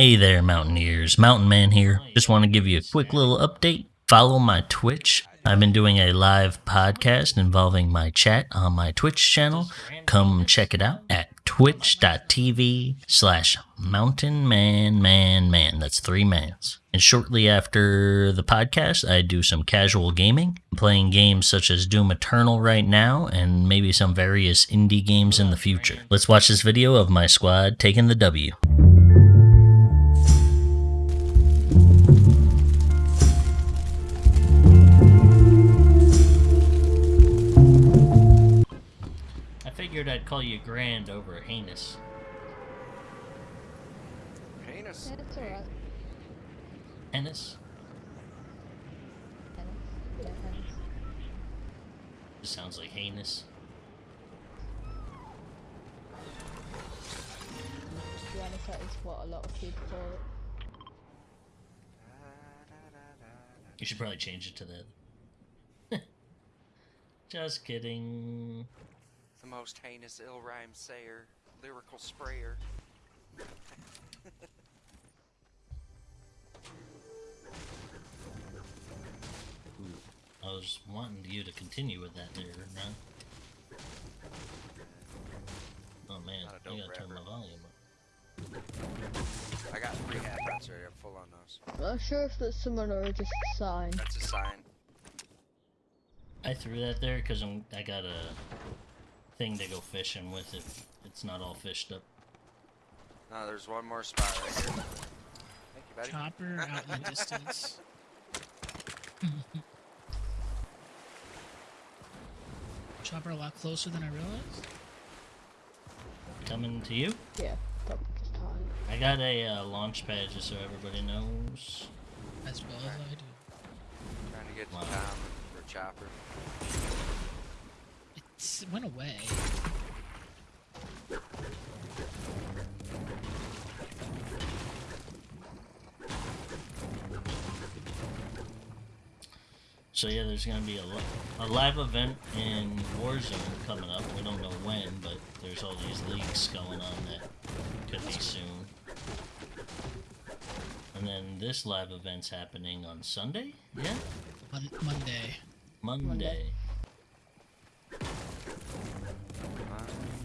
Hey there, Mountaineers. Mountain Man here. Just want to give you a quick little update. Follow my Twitch. I've been doing a live podcast involving my chat on my Twitch channel. Come check it out at twitch.tv slash mountain man man man. That's three mans. And shortly after the podcast, I do some casual gaming, playing games such as Doom Eternal right now and maybe some various indie games in the future. Let's watch this video of my squad taking the W. figured I'd call you grand over heinous. Heinous. Yeah, it's alright. Heinous? Tennis. Yeah, tennis. Sounds like heinous. To be honest, that is what a lot of people call it. You should probably change it to that. Just kidding. The most heinous ill rhyme sayer, lyrical sprayer. I was wanting you to continue with that there, Ron. Oh man, Not a I dope gotta turn my volume up. I got three half rounds already. I'm full on those. I'm not sure if that's someone or just a sign. That's a sign. I threw that there because I'm I got a thing to go fishing with it. It's not all fished up. No, there's one more spot right here. Thank you, buddy. Chopper out in the distance. Chopper a lot closer than I realized. Coming to you. Yeah, probably just hide. I got a uh, launch pad just so everybody knows. As well as I do. Trying to get to Wow. town for chopper. It went away. So yeah, there's gonna be a, a live event in Warzone coming up. We don't know when, but there's all these leaks going on that could be soon. And then this live event's happening on Sunday. Yeah, Mon- Monday. Monday. Monday.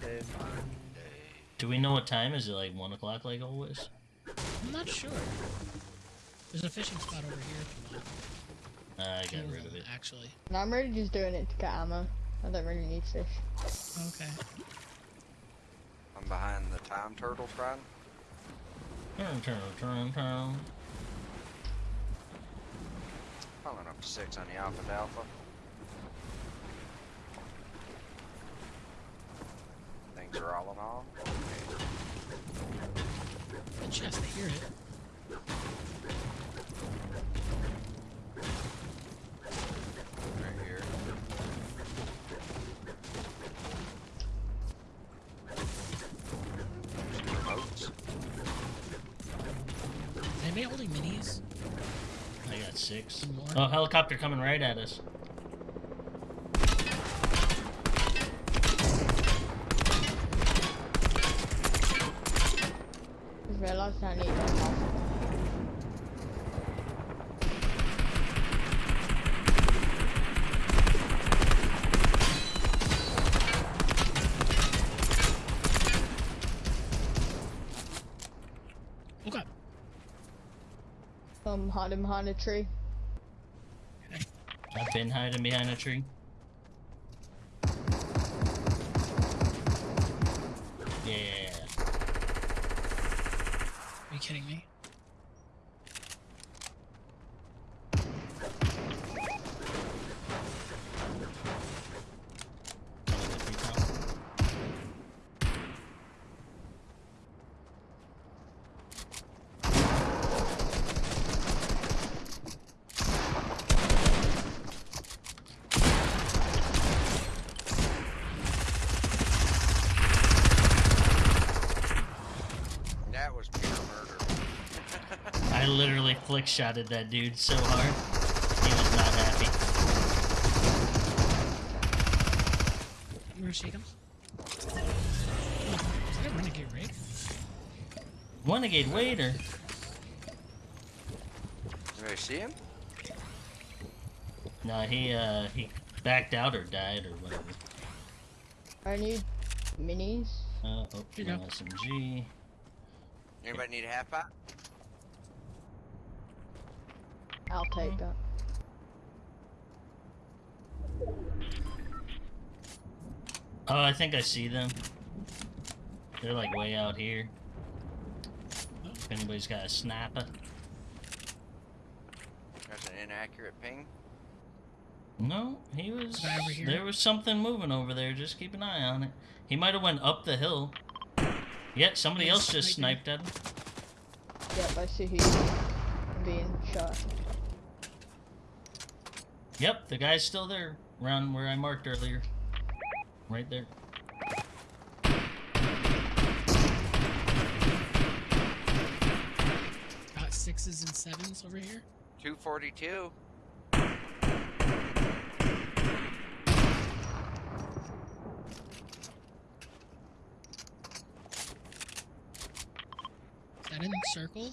Monday, Monday. Do we know what time? Is it like one o'clock, like always? I'm not sure. There's a fishing spot over here if you want. Uh, I got of rid of them, it. Actually. And I'm really just doing it to get ammo. I don't really need fish. Okay. I'm behind the time turtle front. Turn, turn, turn, turn. Pulling up to six on the Alpha Alpha. Things are all in all. Good chest to hear it. Right here. There's emotes. Is anybody holding minis? I got six. Some more? Oh, helicopter coming right at us. I'm hiding behind a tree. I've been hiding behind a tree. Yeah. Are you kidding me? That was pure murder. I literally flick shotted that dude so hard. He was not happy. Where she comes? Oh, is that a renegade raid? Renegade Raider. Do I see him? No, he uh he backed out or died or whatever. I need minis. Uh, oh, you no go. SMG. Anybody need a half pot? I'll take that. Oh, I think I see them. They're like way out here. If anybody's got a sniper. That's an inaccurate ping. No, he was. Guy here. There was something moving over there. Just keep an eye on it. He might have went up the hill. Yeah, somebody He's else just sniping. sniped at him. Yep, I see he's being shot. Yep, the guy's still there, around where I marked earlier. Right there. Got sixes and sevens over here. 242. Is that in the circle?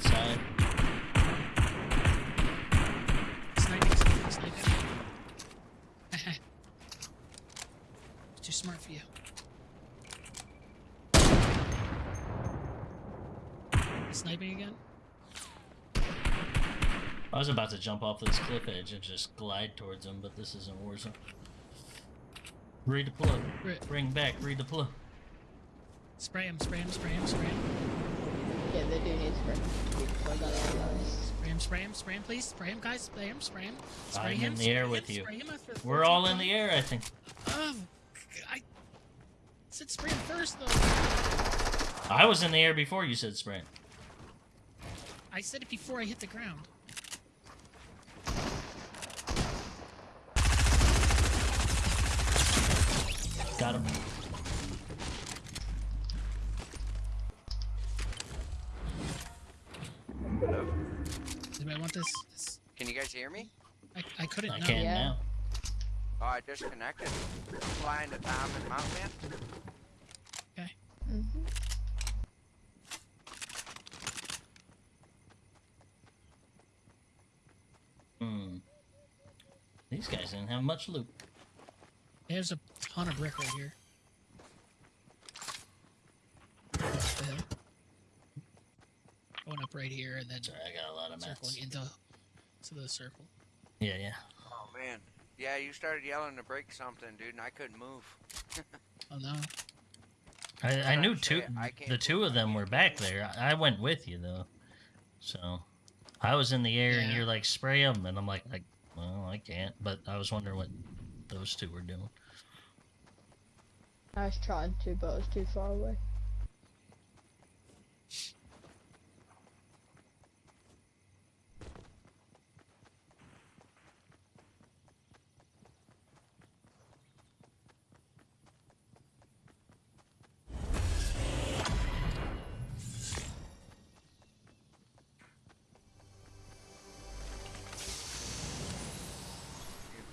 Outside. Sniping, sniping, sniping. too smart for you. Sniping again? I was about to jump off this cliff edge and just glide towards him, but this isn't Warzone. Redeploy. Bring back, redeploy. Spray him, spray him, spray him, spray him. Yeah, they do need spring. Before that all dies. Spray him, spray him, spray him, please. Spray him, guys. Spray him, spray him. Spray I'm him, in the spray air him, with you. Him after We're all in the air, I think. Oh, I said spray him first, though. I was in the air before you said spray. I said it before I hit the ground. Got him. Want this? this Can you guys hear me? I, I couldn't I know. can Yeah. now. Oh, I disconnected. Flying to Tom and Mountain Man. Okay. Mm-hmm. Hmm. These guys didn't have much loot. There's a ton of brick right here. Up the hill. Going up right here and then Sorry, I got a lot of circling mats. into to the circle. Yeah, yeah. Oh man. Yeah, you started yelling to break something, dude, and I couldn't move. Oh no. I, I knew saying, two. I The two of them were back there. I I went with you though, so I was in the air and you're like spray them, and I'm like, like, well, I can't. But I was wondering what those two were doing. I was trying to, but I was too far away.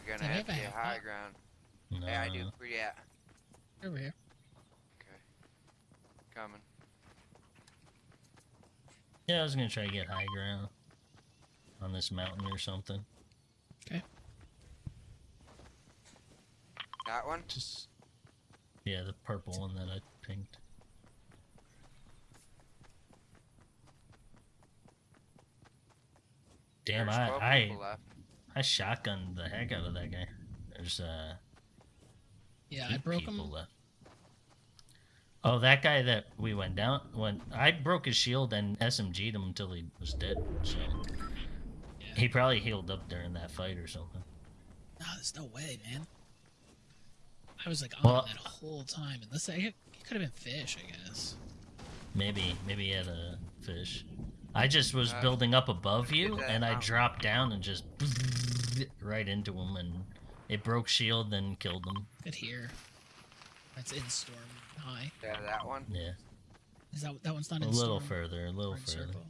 Gonna have have to get high pot? ground. No, Yeah, I do. Where you at? Over here. Okay. Coming. Yeah, I was gonna try to get high ground on this mountain or something. Okay. That one? Just yeah, the purple one that I pinged. Damn, There's I I left. I shotgunned the heck out of that guy. There's uh Yeah, I broke him. left. Oh, that guy that we went down when I broke his shield and SMG'd him until he was dead. So Yeah. he probably healed up during that fight or something. No, there's no way, man. I was like on Well- that whole time, and this it could have been fish, I guess. Maybe maybe he had a fish. I just was Uh, building up above you and I dropped down and just right into him and it broke shield then killed him. Good here. That's in storm high. Yeah, that one. Yeah. Is that that one's not in storm? A little further, a little further. circle?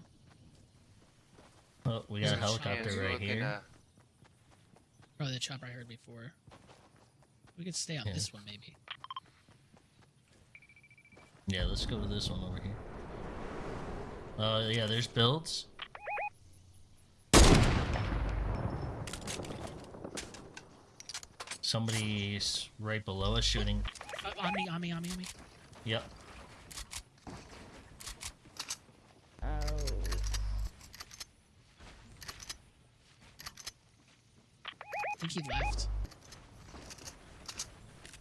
Oh, we got a a helicopter Chance right here. Probably the chopper I heard before. We could stay on Yeah. this one maybe. Yeah, let's go to this one over here. Uh, yeah, there's builds. Somebody's right below us shooting. Uh, on me, on me, on me, on me. Yep. Oh. I think he left.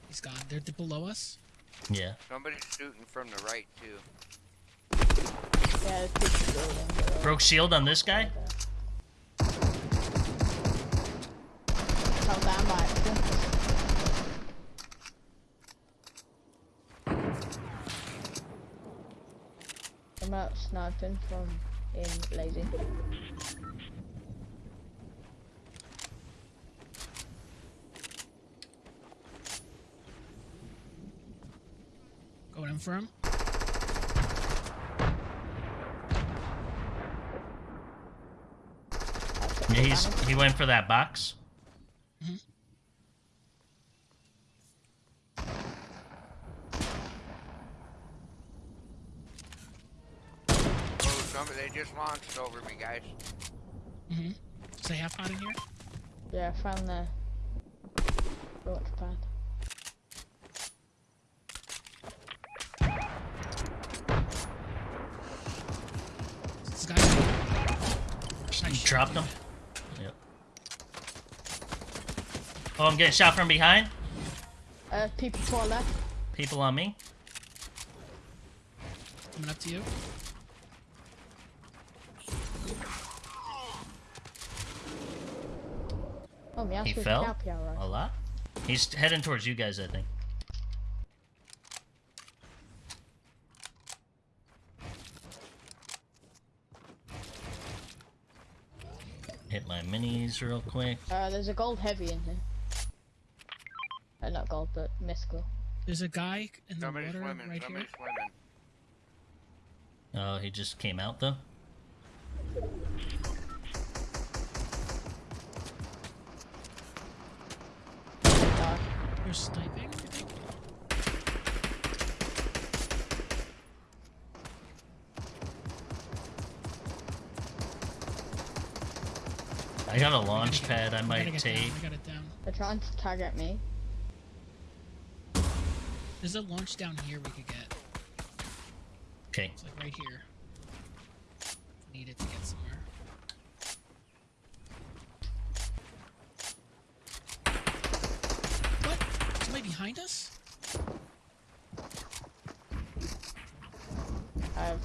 He's gone. They're, they're below us. Yeah. Somebody's shooting from the right too. Yeah. Broke shield on this guy. I'm out sniping from in lazy. Going in for him. I took Yeah, the he's he went for that box. Oh, somebody they just launched over me, guys. Mm-hmm. Does they have pot in here? Yeah, I found the launch pad. This guy. You dropped him. Yep. Oh, I'm getting shot from behind. Uh, people to our left. People on me. Coming up to you. Oh, my He fell? happy. A lot. He's heading towards you guys, I think. Hit my minis real quick. Uh, there's a gold heavy in here. Uh, not but mystical. There's a guy in the Somebody's water swimming. right here. Swimming. Oh, he just came out though. Uh, You're sniping, I got a launch pad I might gotta take. Down, we got it down. they're trying to target me. There's a launch down here we could get. Okay. It's like right here. Need it to get somewhere. What? Somebody behind us? I'm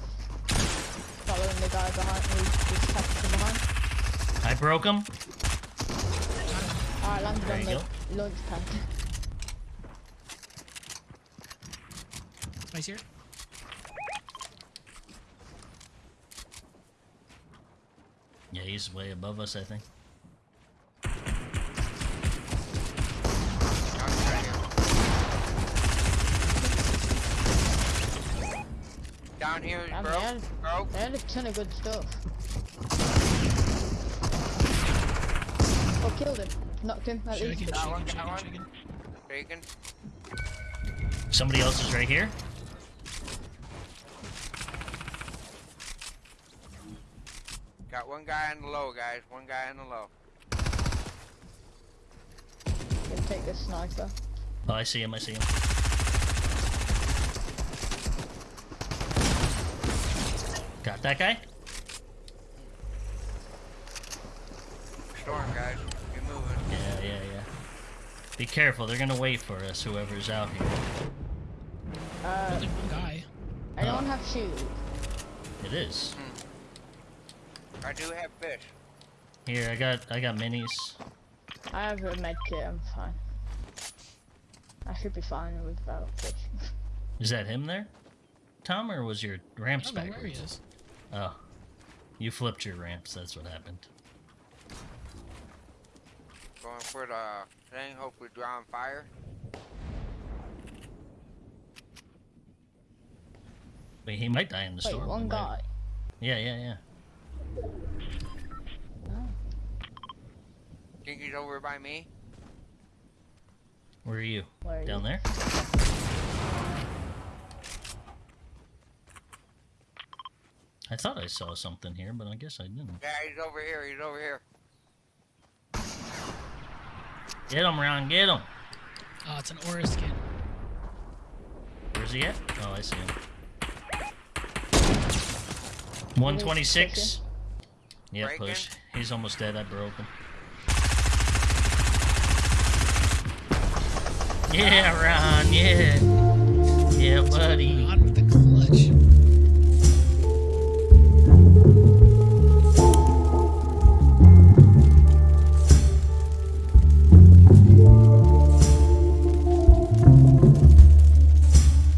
following the guy behind me, just tagged from behind. I broke him. I landed There on you the launch pad. Somebody's here? Yeah, he's way above us, I think. Down here. Down here, Damn, bro. they had, Bro. they had a ton of good stuff. Oh, killed him. Knocked him, at Shaking, least. That one, shaking, that shaking, one. shaking. Somebody else is right here. Got one guy in the low, guys. One guy in the low. Gonna take this sniper. Oh, I see him. I see him. Got that guy. Storm, guys. Get moving. Yeah, yeah, yeah. Be careful. They're gonna wait for us. Whoever's out here. Uh, Only one guy. anyone have shield? It is. I do have fish. Here, I got I got minis. I have a med kit, I'm fine. I should be fine without fish. Is that him there? Tom, or was your I ramps don't know where he backwards? is. Oh, you flipped your ramps. That's what happened. Going for the thing. hope we draw drawing fire. Wait, he might die in the Wait, storm. one guy. Yeah, yeah, yeah. Oh. Think he's over by me? Where are you? Where are Down you? there? I thought I saw something here, but I guess I didn't. Yeah, he's over here. He's over here. Get him, Ron. Get him. Oh, it's an aura skin. Where's he at? Oh, I see him. 126. Yeah, Breaking. push. He's almost dead. I broke him. Yeah, Ron. Yeah. Yeah, buddy.